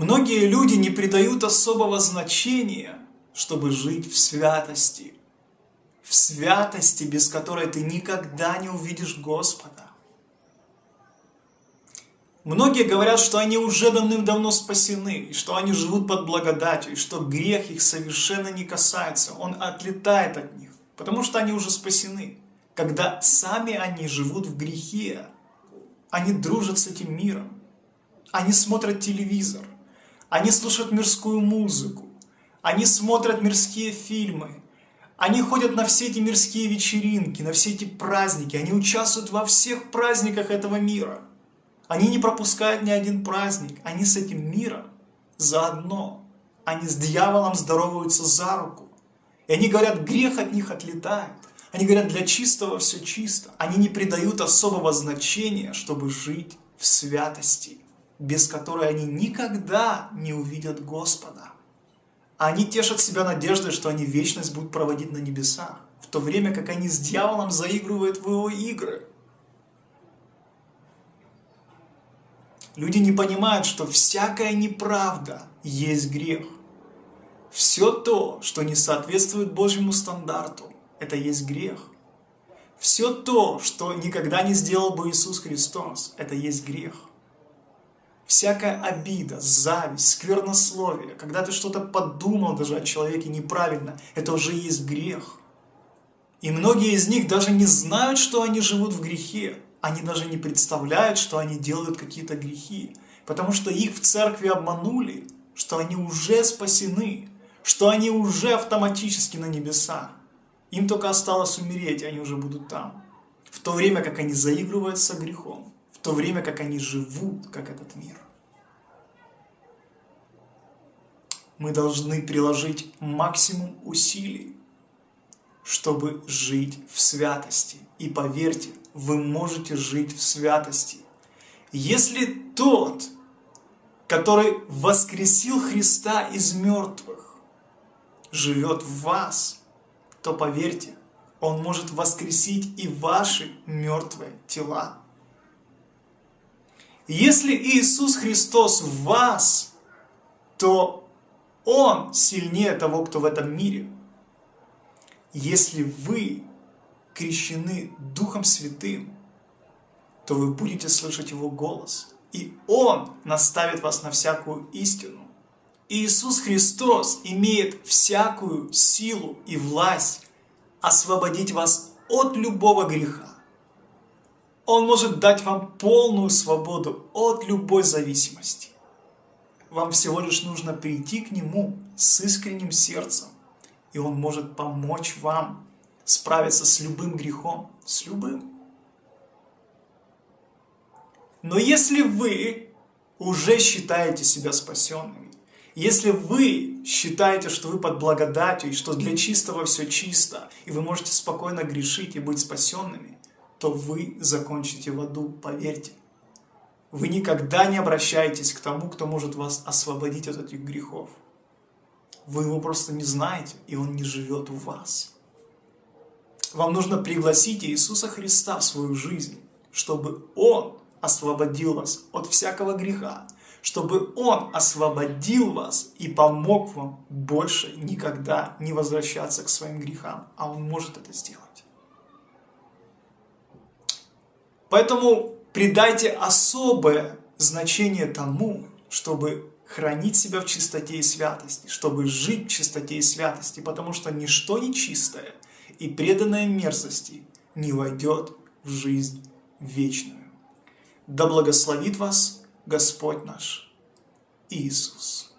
Многие люди не придают особого значения, чтобы жить в святости. В святости, без которой ты никогда не увидишь Господа. Многие говорят, что они уже давным-давно спасены, и что они живут под благодатью, и что грех их совершенно не касается, он отлетает от них, потому что они уже спасены. Когда сами они живут в грехе, они дружат с этим миром, они смотрят телевизор, они слушают мирскую музыку, они смотрят мирские фильмы, они ходят на все эти мирские вечеринки, на все эти праздники, они участвуют во всех праздниках этого мира. Они не пропускают ни один праздник, они с этим миром заодно. Они с дьяволом здороваются за руку. И они говорят, грех от них отлетает. Они говорят, для чистого все чисто. Они не придают особого значения, чтобы жить в святости без которой они никогда не увидят Господа. Они тешат себя надеждой, что они вечность будут проводить на небесах, в то время как они с дьяволом заигрывают в его игры. Люди не понимают, что всякая неправда есть грех. Все то, что не соответствует Божьему стандарту, это есть грех. Все то, что никогда не сделал бы Иисус Христос, это есть грех всякая обида, зависть, сквернословие, когда ты что-то подумал даже о человеке неправильно, это уже есть грех. И многие из них даже не знают, что они живут в грехе. Они даже не представляют, что они делают какие-то грехи. Потому что их в церкви обманули, что они уже спасены, что они уже автоматически на небесах. Им только осталось умереть, и они уже будут там. В то время, как они заигрывают со грехом то время как они живут, как этот мир. Мы должны приложить максимум усилий, чтобы жить в святости. И поверьте, вы можете жить в святости. Если тот, который воскресил Христа из мертвых, живет в вас, то поверьте, Он может воскресить и ваши мертвые тела. Если Иисус Христос в вас, то Он сильнее того, кто в этом мире. Если вы крещены Духом Святым, то вы будете слышать Его голос, и Он наставит вас на всякую истину. Иисус Христос имеет всякую силу и власть освободить вас от любого греха. Он может дать вам полную свободу от любой зависимости. Вам всего лишь нужно прийти к Нему с искренним сердцем, и Он может помочь вам справиться с любым грехом, с любым. Но если вы уже считаете себя спасенными, если вы считаете, что вы под благодатью, и что для чистого все чисто, и вы можете спокойно грешить и быть спасенными, то вы закончите в аду, поверьте. Вы никогда не обращаетесь к тому, кто может вас освободить от этих грехов. Вы его просто не знаете, и он не живет в вас. Вам нужно пригласить Иисуса Христа в свою жизнь, чтобы Он освободил вас от всякого греха, чтобы Он освободил вас и помог вам больше никогда не возвращаться к своим грехам, а Он может это сделать. Поэтому придайте особое значение тому, чтобы хранить себя в чистоте и святости, чтобы жить в чистоте и святости, потому что ничто нечистое и преданное мерзости не войдет в жизнь вечную. Да благословит вас Господь наш Иисус.